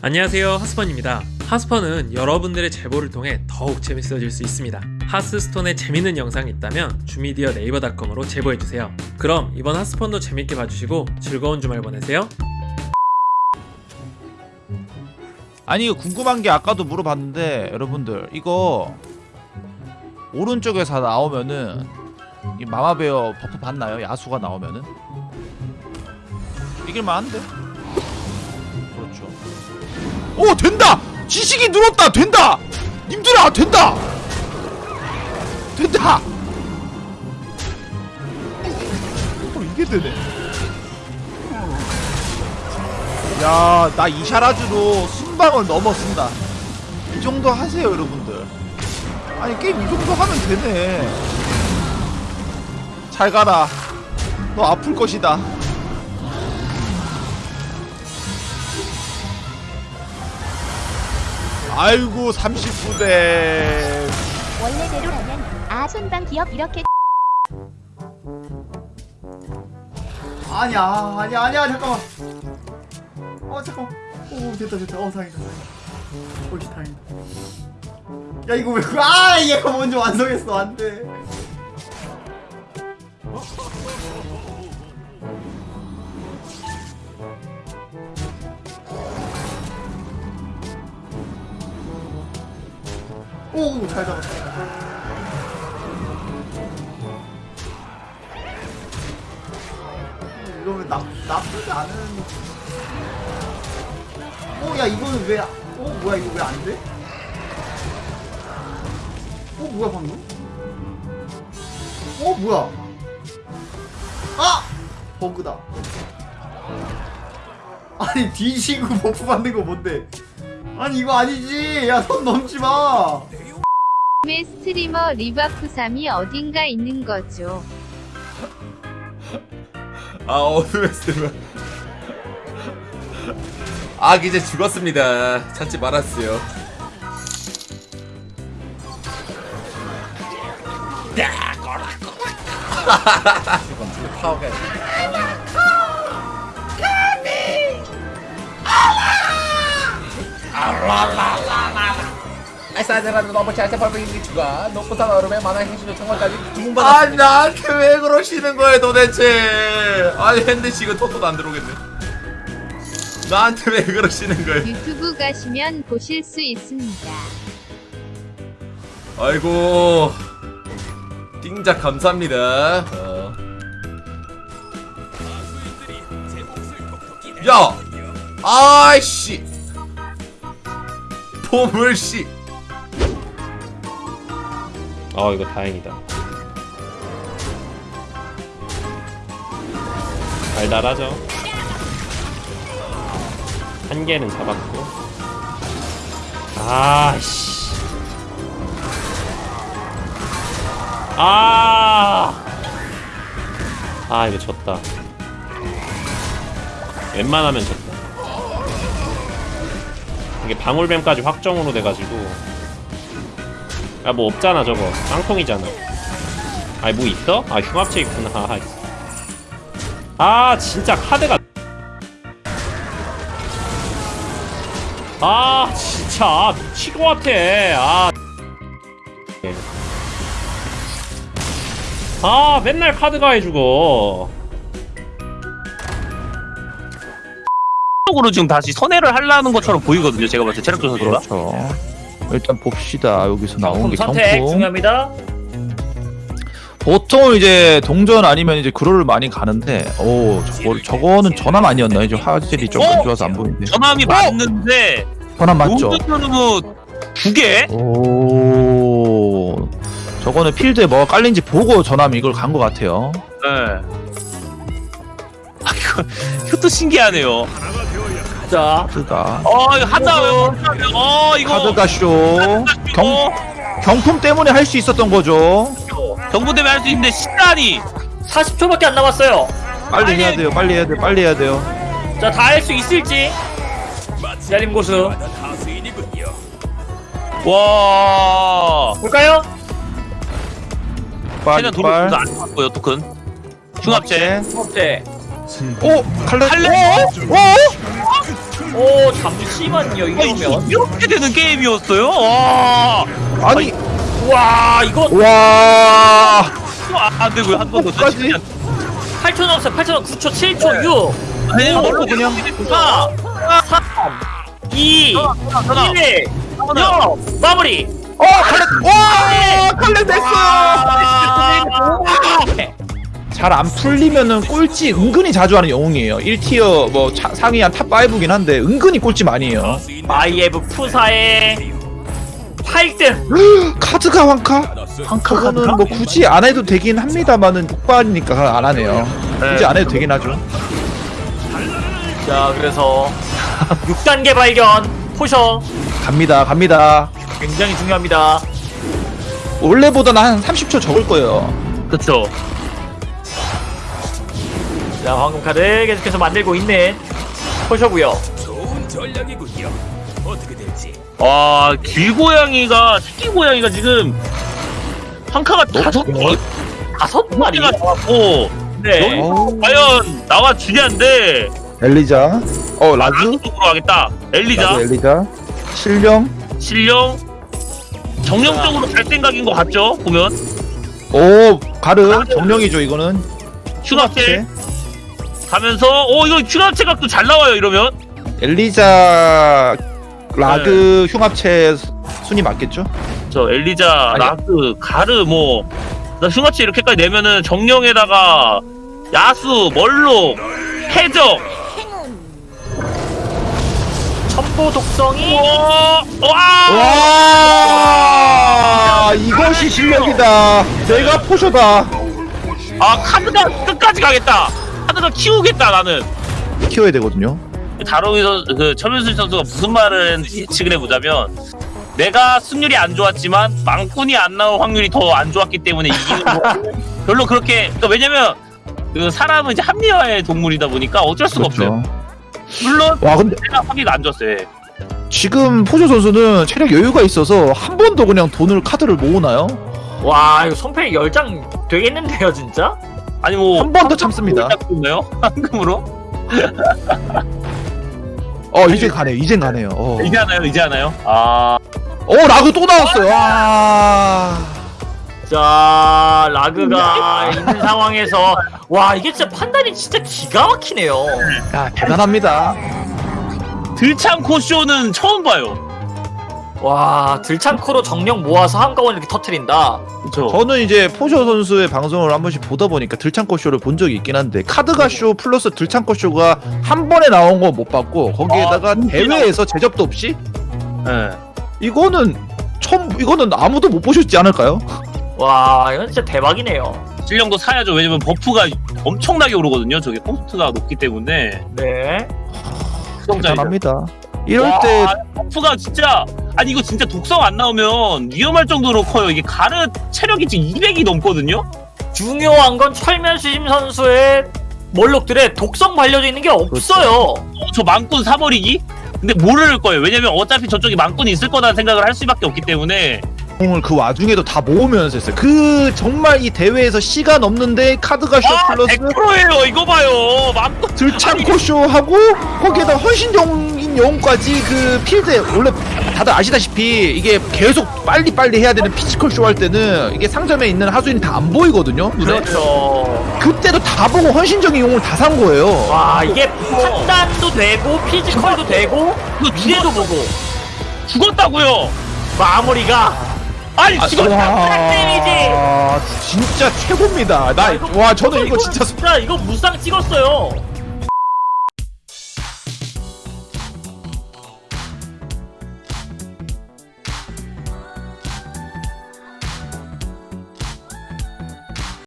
안녕하세요 하스펀입니다. 하스펀은 여러분들의 제보를 통해 더욱 재밌어질 수 있습니다. 하스스톤에 재밌는 영상이 있다면 주미디어 네이버닷컴으로 제보해주세요. 그럼 이번 하스펀도 재밌게 봐주시고 즐거운 주말 보내세요. 아니 궁금한 게 아까도 물어봤는데 여러분들 이거 오른쪽에서 나오면은 이 마마베어 buff 받나요? 야수가 나오면은? 이길만한데? 오 된다! 지식이 늘었다! 된다! 님들아 된다! 된다! 어 이게 되네 야, 나 이샤라즈로 순방을 넘어쓴다. 이 정도 하세요, 여러분들. 아니, 게임 이 정도 하면 되네. 잘 가라. 너 아플 것이다. 아이고, 39대. 원래대로라면 아 손방 기업 이렇게 아니야 아니야 아니야 잠깐만. 어 잠깐만. 오 됐다 됐다. 어 다행이다 다행이다. 오씨 다행이다. 야 이거 왜아 얘가 먼저 완성했어. 안돼 오 잘 잡았다 이러면 나, 나쁘지 않은 어, 야, 이거는 왜, 어, 뭐야, 이거 왜 안 돼? 어, 뭐야, 방금? 어, 뭐야? 아! 버그다. 아니, 뒤지고 buff 받는 거 뭔데? 아니, 이거 아니지! 야, 손 넘지 마! 의 스트리머 리바프삼이 어딘가 있는 거죠. 아 어둠의 스트리머. 아 이제 죽었습니다. 찾지 말았어요. 파워가 잘때 벌벌이 죽어 높은 얼음에 만화 행신의 청원까지 주문받았습니다. 아 나한테 왜 그러시는 거예요 도대체. 아니 핸드씨 이거 토토도 안 들어오겠네. 나한테 왜 그러시는 거예요? 유튜브 가시면 보실 수 있습니다. 아이고. 띵작 감사합니다. 어. 야! 아이씨. 보물씨 어 이거 다행이다. 달달하죠? 한 개는 잡았고. 아씨. 아, 아 이거 졌다. 웬만하면 졌다. 이게 방울뱀까지 확정으로 돼가지고 아뭐 없잖아 저거 깡통이잖아. 아니 뭐 있어? 아 흉합체 있구나. 아 진짜 카드가 아 진짜 미칠 것 같아. 아. 아 맨날 카드가 해주고 쪽으로 지금 다시 선회를 하려는 것처럼 보이거든요. 제가 봤을 때 체력 조사가. 그렇죠. 일단 봅시다. 여기서 나온 게 선택 정품. 중요합니다. 보통 이제 동전 아니면 이제 그로를 많이 가는데, 오, 저거, 저거는 전함 아니었나요? 이제 화질이 좀안 어? 좋아서 안 보이는데. 전함이 맞는데 전함 맞죠? 용두천으로 두 개? 오, 저거는 필드에 뭐가 깔린지 보고 전함 이걸 간 것 같아요. 네. 아 이거 이것도 신기하네요. 자, 카드가. 어 이거 한다. 어 이거 카드가 쇼. 경, 경 경품 때문에 할 수 있었던 거죠. 정부 대비 할수 있는데 시간이 40초밖에 안 남았어요. 빨리 해야 돼요. 빨리 해야 돼요. 빨리 해야 돼요. 자, 다 할 수 있을지. 기다림 고수. 와. 볼까요? 최대한 돈을 빨. 안 나왔고요 토큰. 흉합체. 네. 오, 칼레. 칼레? 오, 오, 오 잠시만요 아니, 이러면. 이렇게 되는 게임이었어요? 와. 아니. 와 이거. 와. 아, 안 되고요. 한 번 더. 끝까지? 8초 남았어요. 8초 남 9초 7초 6 아니, 오, 뭘로 그냥. 4 3 2 전화. 1 0 마무리. 어 칼렛 와 칼렛 됐어 잘 안 풀리면은 꼴찌 은근히 자주 하는 영웅이에요. 1티어 뭐 차- 상위 한 탑 5긴 한데 은근히 꼴찌 많이 해요. 마이에브 푸사의 8등. 카드가 황카? 그거는 뭐 굳이 안 해도 되긴 합니다만은 폭발이니까 안 하네요. 굳이 안 해도 되긴 하죠. 자 그래서 6단계 발견. 포셔. 갑니다 갑니다. 굉장히 중요합니다. 원래보다는 한 30초 적을 거예요. 그쵸. 자 황금 카드 계속해서 만들고 있는 포셔고요. 와, 길고양이가, 새끼 고양이가 지금, 한 카가 다섯 개? 다섯 마리 마리가 나왔고, 네. 어우, 과연 나와 주냐인데, 엘리자? 어 라즈? 쪽으로 하겠다. 엘리자, 라즈 엘리자. 실령 실령, 정령적으로 갈 생각인 것 같죠? 보면. 오 가르. 정령이죠 이거는. 흉합체 가면서, 오, 이거 흉합체 각도 잘 나와요, 이러면. 엘리자 라그 흉합체 수- 순위 맞겠죠? 저 엘리자, 아니. 라스, 가르, 뭐, 나 흉합체 이렇게까지 내면은 정령에다가, 야수, 멀록, 해적, 첨보 독성이 와, 와, 와 이것이 실력이다 내가 포셔다 아 카드가 끝까지 가겠다. 카드가 키우겠다 나는. 키워야 되거든요 다롱이 선수, 그 천윤수 선수가 무슨 말을 예측을 해보자면 내가 승률이 안 좋았지만 망꾼이 안 나올 확률이 더 안 좋았기 때문에 이기는 거 별로 그렇게 그러니까 왜냐면 그 사람은 이제 합리화의 동물이다 보니까 어쩔 수가 없어요. 물론 와 근데 내가 확률이 안 좋았어요. 예. 지금 포셔 선수는 체력 여유가 있어서 한 번도 그냥 돈을 카드를 모으나요? 와 이거 손패 10장 되겠는데요 진짜? 아니 뭐 한 번 더 참습니다 있나요? 황금으로? 어 이제 가네요 이젠 가네요 어, 이제 하나요? 이제 하나요? 아 어 라그 또 나왔어요 와자 라그가 있는 상황에서 와 이게 진짜 판단이 진짜 기가 막히네요 야, 대단합니다 들창 코 쇼는 처음 봐요. 와 들창코로 정령 모아서 한꺼번에 이렇게 터트린다 그렇죠. 저는 이제 포셔 선수의 방송을 한 번씩 보다 보니까 들창코 쇼를 본 적이 있긴 한데 카드가 쇼 플러스 들창코 쇼가 한 번에 나온 거못 봤고 거기에다가 아? 대회에서 재접도 없이 예. 이거는 처음 이거는 아무도 못 보셨지 않을까요? 와 이건 진짜 대박이네요 실력도 사야죠. 왜냐면 buff가 엄청나게 오르거든요. 저게 cost가 높기 때문에. 네 수성자이죠. 대단합니다. 이럴 와, 때 buff가 진짜 아니 이거 진짜 독성 안 나오면 위험할 정도로 커요. 이게 가르 체력이 지금 200이 넘거든요. 중요한 건 철면 수심 선수의 멀록들의 독성 발려져 있는 게 없어요 어, 저 망꾼 사버리기? 근데 모를 거예요. 왜냐면 어차피 저쪽에 망꾼이 있을 거라는 생각을 할 수밖에 없기 때문에 공을 그 와중에도 다 모으면서 했어요. 그 정말 이 대회에서 시간 없는데 카드가 쇼 아 플러스 100%예요. 이거 봐요. 망꾼 들창코 쇼 하고 거기에다 헌신적인 영웅까지 그 필드에 원래 다들 아시다시피 이게 계속 빨리 빨리 해야 되는 physical 쇼 할 때는 이게 상점에 있는 하수인이 다 안 보이거든요. 눈에. 그렇죠 그때도 다 보고 헌신적인 영웅을 다 산 거예요. 와 이게 판단도 되고 피지컬도 되고 이거 미래도 보고 죽었다고요. 마무리가 아니 지금 데미지. 와 진짜 최고입니다. 나 와 저는 이거 진짜 진짜 이거 무쌍 찍었어요